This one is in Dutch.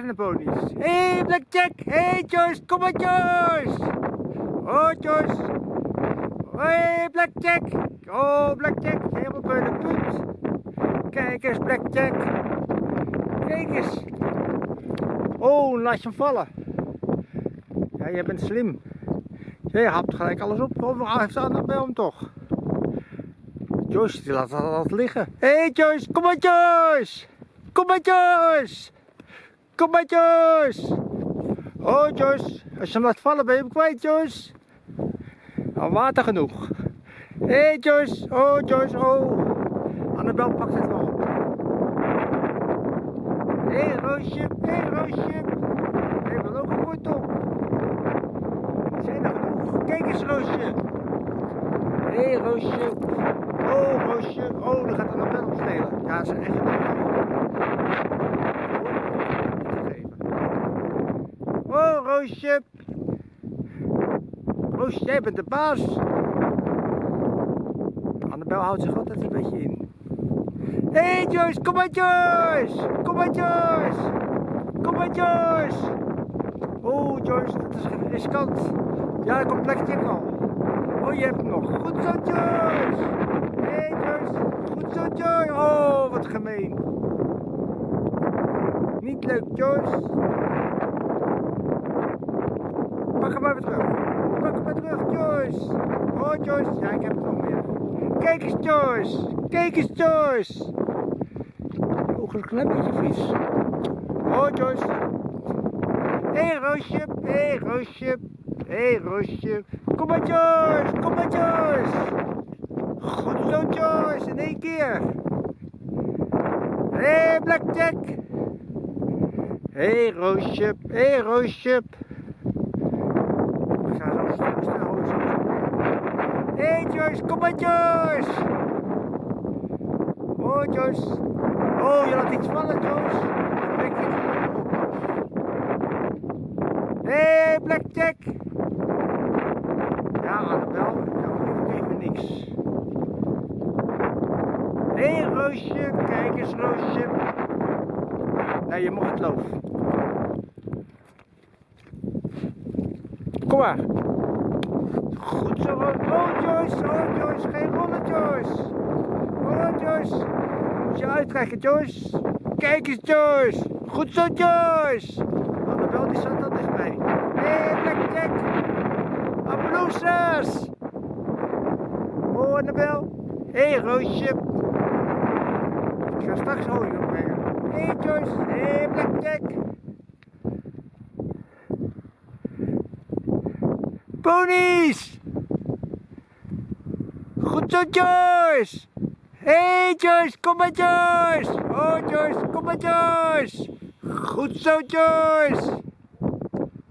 de ponies. Hé, hey, Blackjack! Hé, hey, Joyce! Kom maar, Joyce! Oh, Joyce! Hé, hey, Blackjack! Oh, Blackjack! Helemaal bij de punt. Kijk eens, Blackjack! Kijk eens! Oh, laat je hem vallen. Ja, jij bent slim. Jij hapt gelijk alles op. Of hij heeft aan bij hem toch? Joyce, die laat dat liggen. Hé, hey, Joyce! Kom maar, Joyce! Kom maar Joyce! Kom maar Joyce! Oh Joyce, als je hem laat vallen ben je hem kwijt Joyce. Al water genoeg. Hé hey, Joyce, oh Joyce, oh. Annabel pakt het wel op. Hé hey, Roosje, hé hey, Roosje. Hé, wel ook een wortel. Zijn er genoeg? Kijk eens Roosje. Hé hey, Roosje. Oh Roosje, oh, dan gaat Annabel opstelen. Ja, ze is echt Oh, Roosje. Jij bent de baas. Annabel houdt zich altijd een beetje in. Hé hey Joyce, kom maar Joyce! Kom maar Joyce! Kom maar Joyce! Oh Joyce, dat is riskant. Ja, er komt plekje al. Oh, je hebt hem nog. Goed zo Joyce! Hé hey Joyce, goed zo Joyce! Oh, wat gemeen. Niet leuk Joyce. Weer terug. Hem maar terug, Joyce. Oh, Joyce. Ja, ik heb het meer. Kijk eens, Joyce. Kijk eens, Joyce. Is een beetje vies. Oh, Joyce. Hé, hey, Roosje. Hé, hey, Roosje. Hé, hey, Roosje. Kom maar, Joyce. Kom maar, Joyce. Goed zo, Joyce. In één keer. Hé, hey, Blackjack. Hé, hey, Roosje. Hé, hey, Roosje. Hé hey Joyce, kom maar Joyce! Oh Joyce! Oh, je laat iets vallen Joyce! Hé hey, Blackjack! Ja, Annabel, nou hoef ik even niks. Hé hey, Roosje, kijk eens Roosje! Nee, je mag het loof. Kom maar! Goed zo, oh Joyce, oh Joyce, geen rollen Joyce. Oh Joyce, moet je uittrekken Joyce. Kijk eens Joyce, goed zo Joyce. Annabel die zat al dichtbij. Hé hey, Blackjack, applausers. Oh Annabel, hé hey, Roosje. Ik ga straks olie opbrengen. Hé hey, Joyce, hé hey, Blackjack. Ponies! Goed zo, Joyce! Hey, Joyce, kom maar, Joyce! Oh, Joyce, kom maar, Joyce! Goed zo, Joyce!